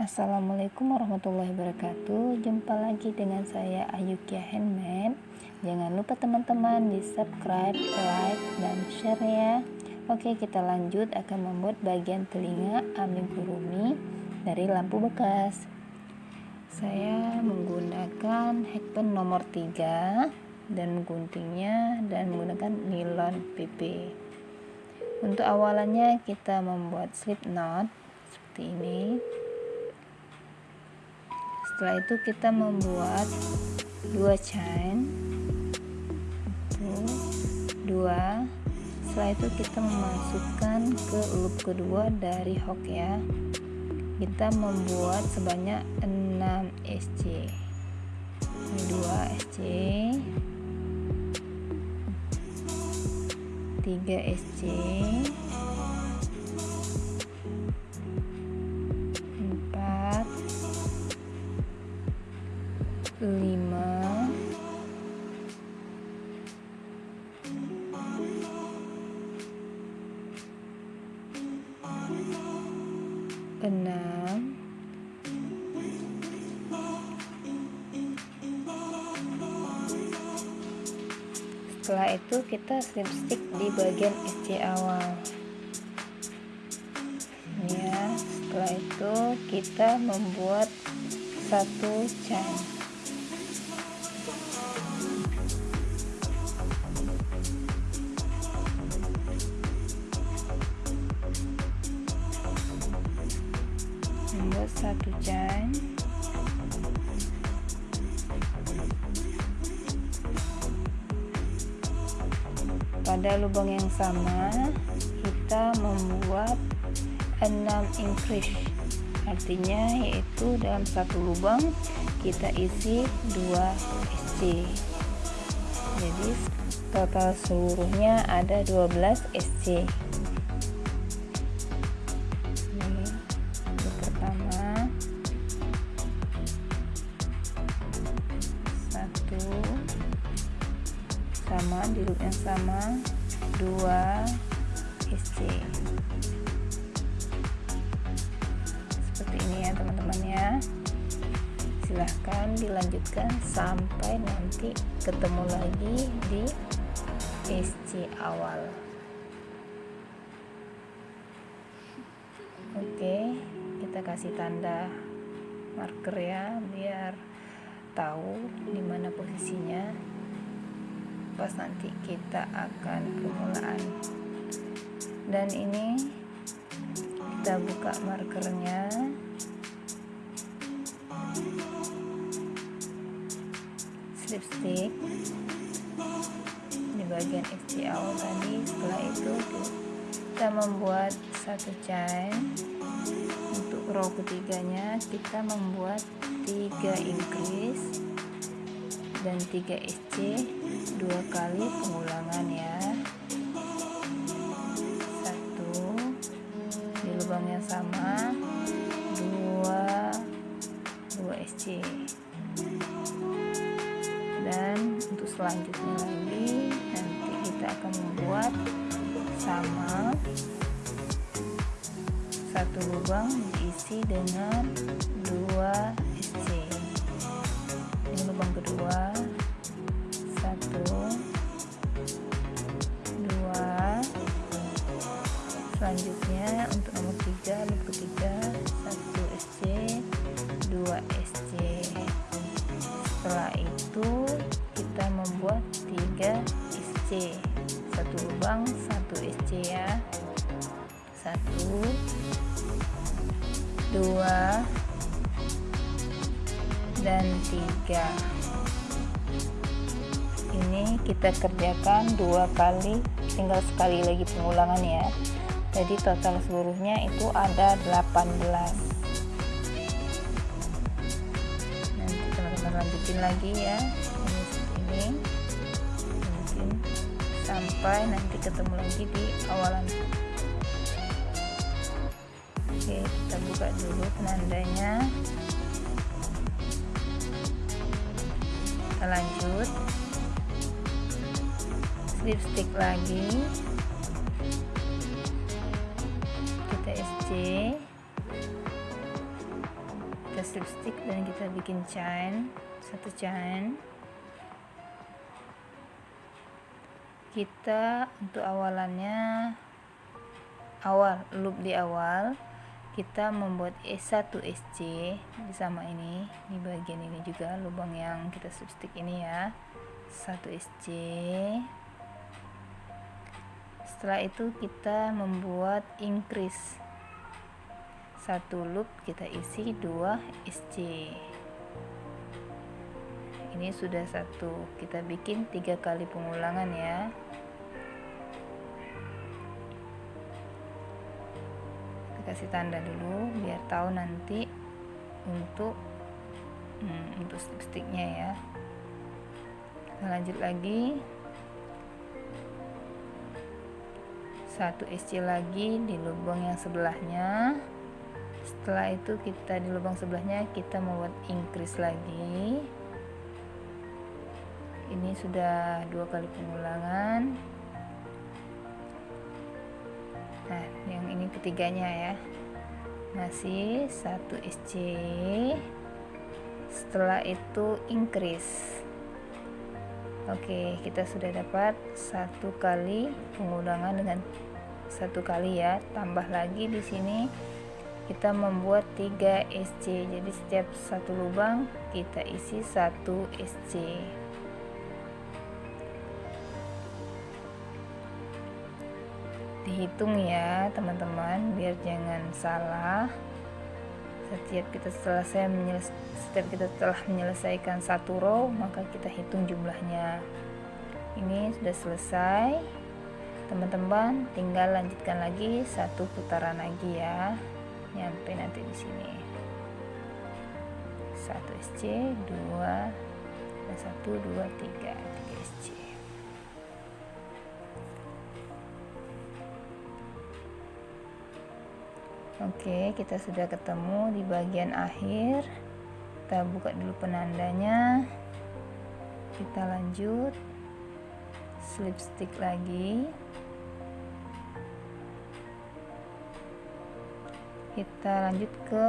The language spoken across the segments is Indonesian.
Assalamualaikum warahmatullahi wabarakatuh. Jumpa lagi dengan saya Ayukia Handmade. Jangan lupa teman-teman di subscribe, like, dan share ya. Oke kita lanjut akan membuat bagian telinga amigurumi dari lampu bekas. Saya menggunakan hakpen nomor 3 Dan guntingnya dan menggunakan nilon PP Untuk awalannya kita membuat slip knot seperti ini setelah itu kita membuat dua chain. Dua. Setelah itu kita memasukkan ke loop kedua dari hook ya. Kita membuat sebanyak 6 SC ini 2 SC 3 SC lima. Enam. Setelah itu kita slip stick di bagian SC awal. Ya setelah itu kita membuat satu chain lubang yang sama kita membuat 6 increase artinya yaitu dalam satu lubang kita isi 2 SC jadi total seluruhnya ada 12 SC sama di loop yang sama dilanjutkan sampai nanti ketemu lagi di SC awal. Oke kita kasih tanda marker ya biar tahu di mana posisinya. Pas nanti kita akan permulaan dan ini kita buka markernya slip stick di bagian awal tadi setelah itu kita membuat satu chain. Untuk row ketiganya kita membuat tiga increase dan 3 SC dua kali pengulangan ya. Satu di lubang yang sama selanjutnya lagi nanti kita akan membuat sama satu lubang diisi dengan dua lubang kedua satu dua. Selanjutnya untuk nomor tiga loop ketiga satu SC dua SC setelah kita membuat tiga SC satu lubang satu SC ya. Satu dua dan tiga. Ini kita kerjakan dua kali tinggal sekali lagi pengulangan ya. Jadi total seluruhnya itu ada 18 nanti teman-teman lanjutin lagi ya sampai nanti ketemu lagi di awalan. Oke kita buka dulu penandanya. Kita lanjut. Slip stick lagi. Kita SC kita slip stick dan kita bikin chain. Satu chain kita untuk awalannya awal loop di awal kita membuat E1 SC sama ini di bagian ini juga lubang yang kita slip stick ini ya. 1 SC setelah itu kita membuat increase. satu loop kita isi 2 SC ini sudah satu. Kita bikin tiga kali pengulangan ya. Kasih tanda dulu biar tahu nanti untuk hmm, untuk ya. Kita lanjut lagi. Satu SC lagi di lubang yang sebelahnya. Setelah itu kita di lubang sebelahnya kita membuat increase lagi ini sudah dua kali pengulangan. Nah yang ini ketiganya ya. Masih satu SC setelah itu increase. Oke kita sudah dapat satu kali pengulangan dengan satu kali ya. Tambah lagi di sini kita membuat 3 SC jadi setiap satu lubang kita isi satu SC dihitung ya teman-teman biar jangan salah. Setiap kita selesai setiap kita telah menyelesaikan satu row maka kita hitung jumlahnya. Ini sudah selesai. Teman-teman tinggal lanjutkan lagi satu putaran lagi ya. Nyampe nanti di sini. Satu SC dua dan satu dua tiga. Tiga SC Oke, kita sudah ketemu di bagian akhir. Kita buka dulu penandanya. Kita lanjut. Slip stick lagi. Kita lanjut ke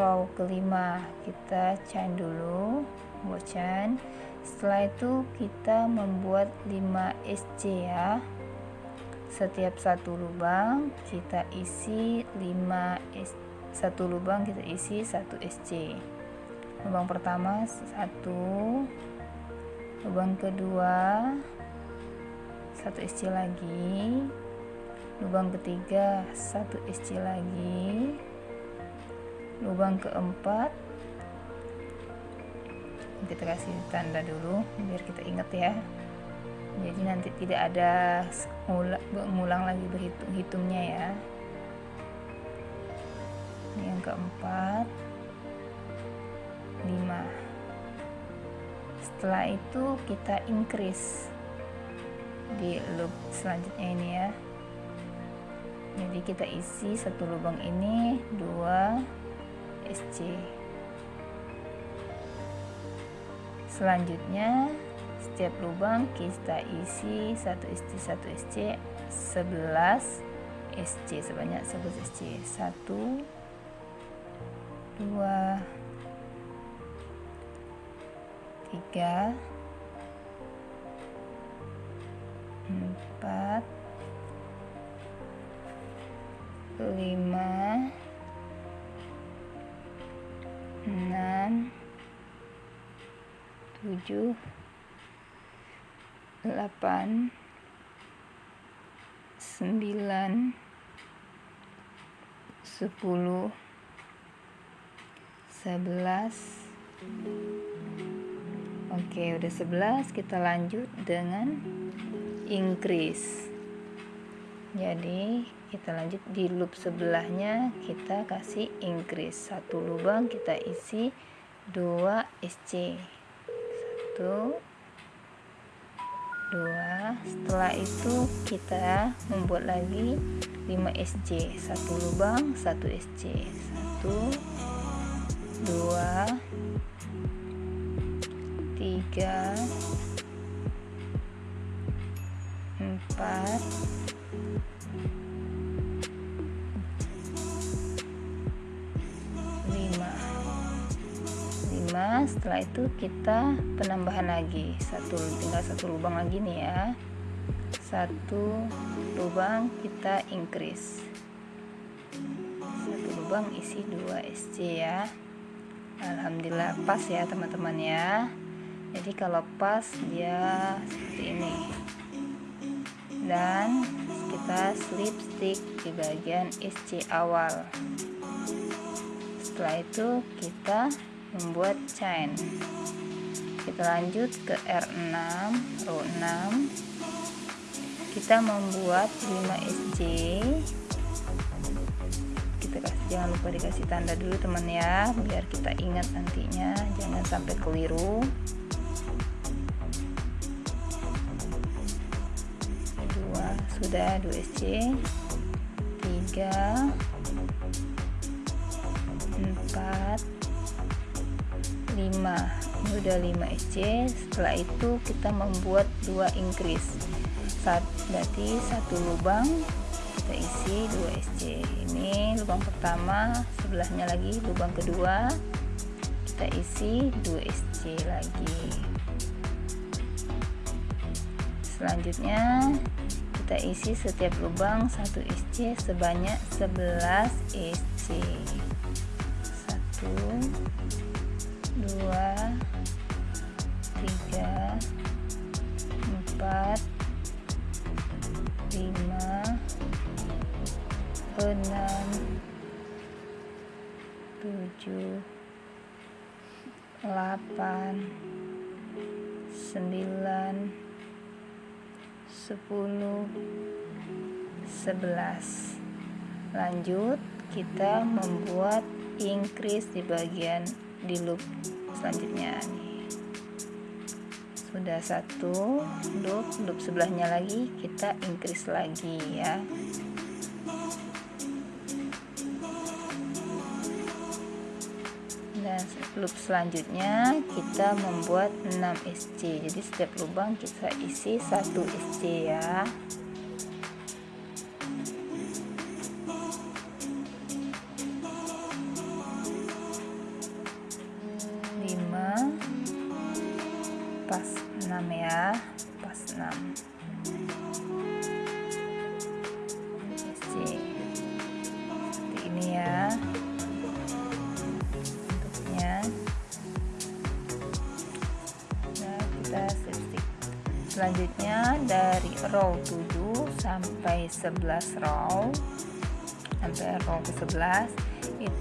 row kelima. Kita chain dulu, buat chain. Setelah itu kita membuat 5 SC ya setiap satu lubang kita isi 5 S, satu lubang kita isi satu SC lubang pertama satu lubang kedua satu SC lagi lubang ketiga satu SC lagi lubang keempat kita kasih tanda dulu biar kita ingat ya jadi nanti tidak ada mengulang lagi berhitung-hitungnya ya. Ini yang keempat. Lima. Setelah itu kita increase di loop selanjutnya ini ya. Jadi kita isi satu lubang ini dua SC selanjutnya setiap lubang kita isi satu SC satu SC 11 SC sebanyak 11 SC 1 2 3 4 5 6 7 delapan sembilan sepuluh sebelas. Oke udah sebelas kita lanjut dengan increase. Jadi kita lanjut di loop sebelahnya kita kasih increase. Satu lubang kita isi 2 SC satu dua setelah itu kita membuat lagi 5 SC satu lubang satu SC satu dua tiga setelah itu kita penambahan lagi. Satu tinggal satu lubang lagi nih ya. Satu lubang kita increase. Satu lubang isi 2 SC ya. Alhamdulillah pas ya teman-teman ya. Jadi kalau pas dia seperti ini. Dan kita slip stick di bagian SC awal. Setelah itu kita membuat chain. Kita lanjut ke R6 row 6 kita membuat 5 SC kita kasih jangan lupa dikasih tanda dulu teman ya biar kita ingat nantinya. Jangan sampai keliru. Dua sudah 2 SC 3 4 5 ini udah 5 SC setelah itu kita membuat dua increase saat berarti satu lubang kita isi 2 SC ini lubang pertama sebelahnya lagi lubang kedua. Kita isi 2 SC lagi. Selanjutnya kita isi setiap lubang 1 SC sebanyak 11 SC satu dua tiga empat lima enam tujuh delapan sembilan sepuluh sebelas. Lanjut kita membuat increase di bagian di loop selanjutnya sudah satu loop loop sebelahnya lagi kita increase lagi ya. Dan loop selanjutnya kita membuat 6 SC jadi setiap lubang kita isi 1 SC ya pas 6 ya. Pas 6 C seperti ini ya. Bentuknya. Nah kita stick selanjutnya dari row 7 sampai 11 row. Sampai row ke 11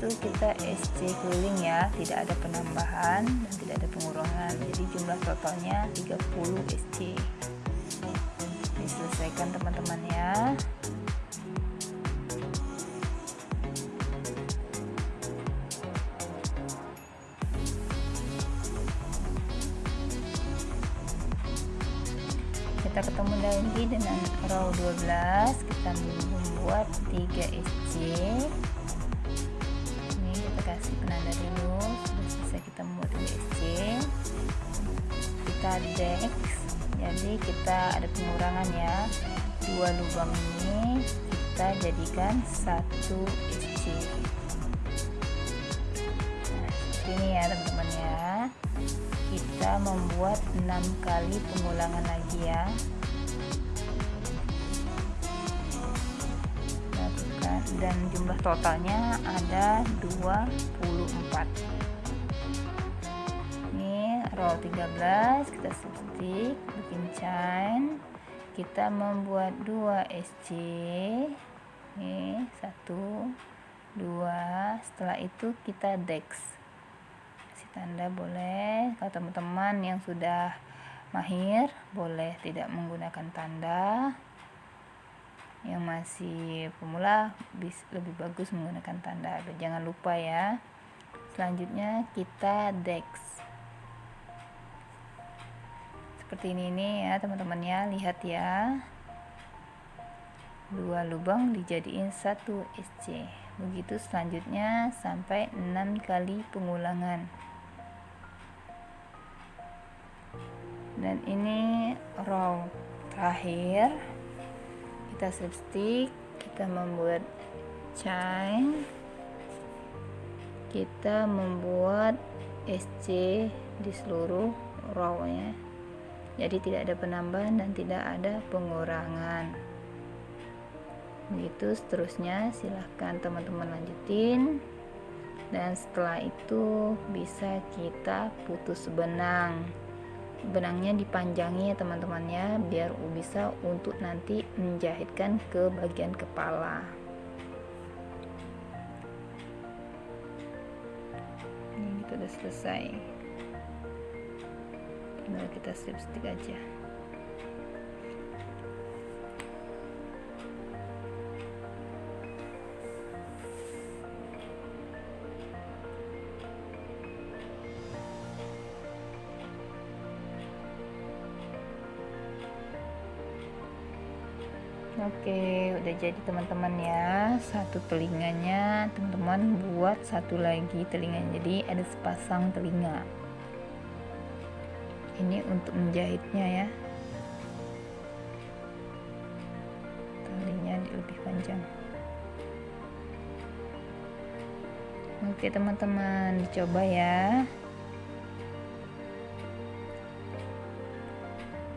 itu kita SC keliling ya. Tidak ada penambahan dan tidak ada pengurangan. Jadi jumlah totalnya 30 SC diselesaikan teman-teman ya kita ketemu lagi dengan row 12 kita membuat 3 SC kita dex jadi kita ada pengurangan ya. Dua lubang ini kita jadikan satu SC nah, ini ya teman-teman ya. Kita membuat enam kali pengulangan lagi ya. Dan jumlah totalnya ada 24 roll 13 kita substitute bikin chain kita membuat 2 SC ini 1 2 setelah itu kita dex. Kasih tanda boleh. Kalau teman-teman yang sudah mahir boleh tidak menggunakan tanda. Yang masih pemula lebih bagus menggunakan tanda. Jangan lupa ya. Selanjutnya kita dex seperti ini nih ya teman-teman ya lihat ya. Dua lubang dijadiin satu SC begitu selanjutnya sampai enam kali pengulangan. Dan ini row terakhir. Kita slip stick kita membuat chain. Kita membuat SC di seluruh rownya jadi tidak ada penambahan dan tidak ada pengurangan. Begitu seterusnya silahkan teman-teman lanjutin. Dan setelah itu bisa kita putus benang. Benangnya dipanjangi ya teman-teman ya biar bisa untuk nanti menjahitkan ke bagian kepala. Ini kita udah selesai tinggal kita slip stick aja Oke, udah jadi teman-teman ya. Satu telinganya teman-teman buat satu lagi telinganya. Jadi ada sepasang telinga. Ini untuk menjahitnya ya. Talinya lebih panjang. Oke, teman-teman, dicoba ya.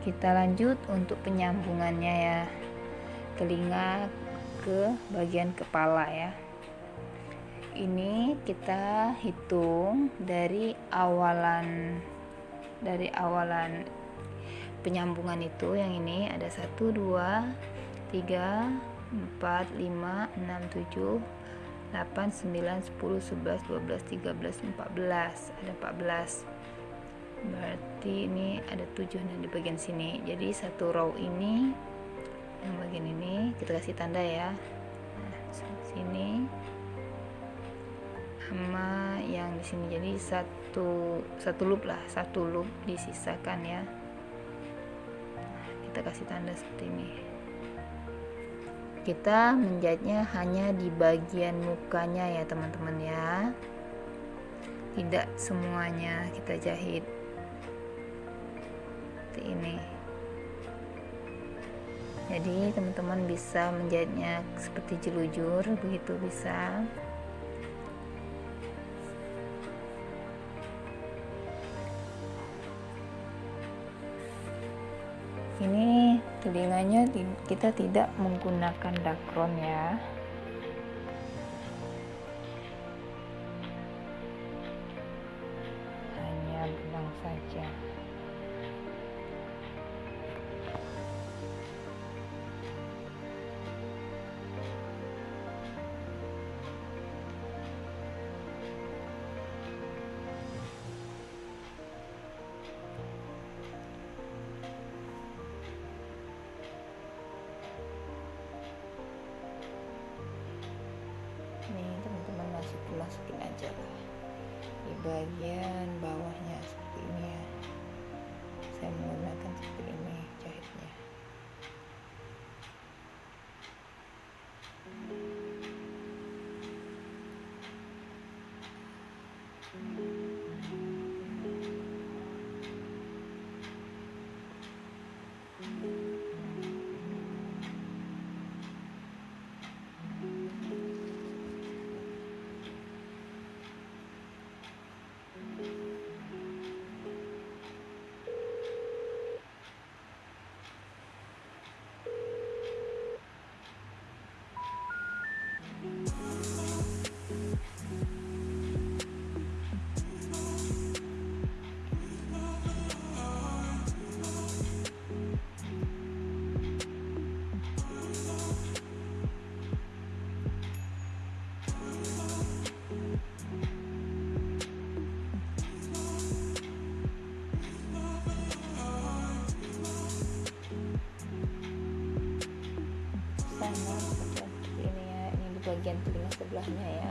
Kita lanjut untuk penyambungannya ya telinga ke bagian kepala ya ini kita hitung dari awalan dari awalan penyambungan itu yang ini ada 1 2 3 4 5 6 7 8 9 10 11 12 13 14 ada 14 berarti ini ada 7 nah di bagian sini. Jadi satu row ini yang bagian ini kita kasih tanda ya. Nah, sini sama yang di sini. Jadi satu satu loop lah satu loop disisakan ya. Kita kasih tanda seperti ini. Kita menjahitnya hanya di bagian mukanya ya teman-teman ya. Tidak semuanya kita jahit. Seperti ini. Jadi teman-teman bisa menjahitnya seperti jelujur begitu bisa telinganya kita tidak menggunakan dakron ya. Hanya benang saja aja. Di bagian bawahnya telinga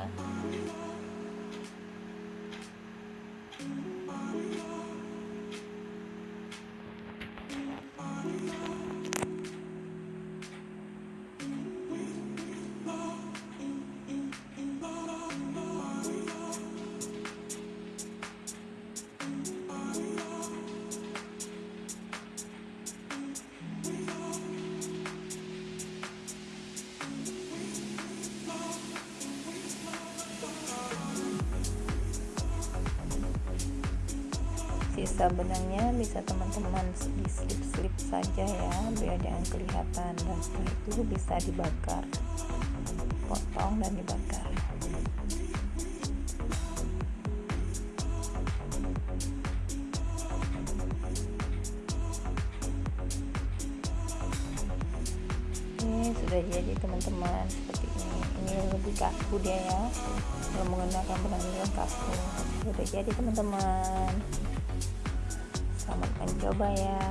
sisa benangnya bisa teman-teman di slip-slip saja ya biar jangan kelihatan. Dan setelah itu bisa dibakar. Potong dan dibakar. Ini sudah jadi teman-teman seperti ini. Ini lebih kaku dia ya kalau menggunakan benang yang kaku sudah jadi teman-teman selamat mencoba ya.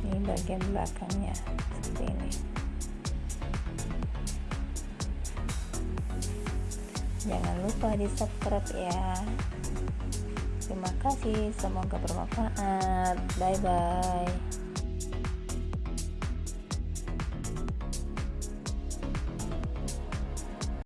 Ini bagian belakangnya seperti ini. Jangan lupa di subscribe ya. Terima kasih semoga bermanfaat. Bye bye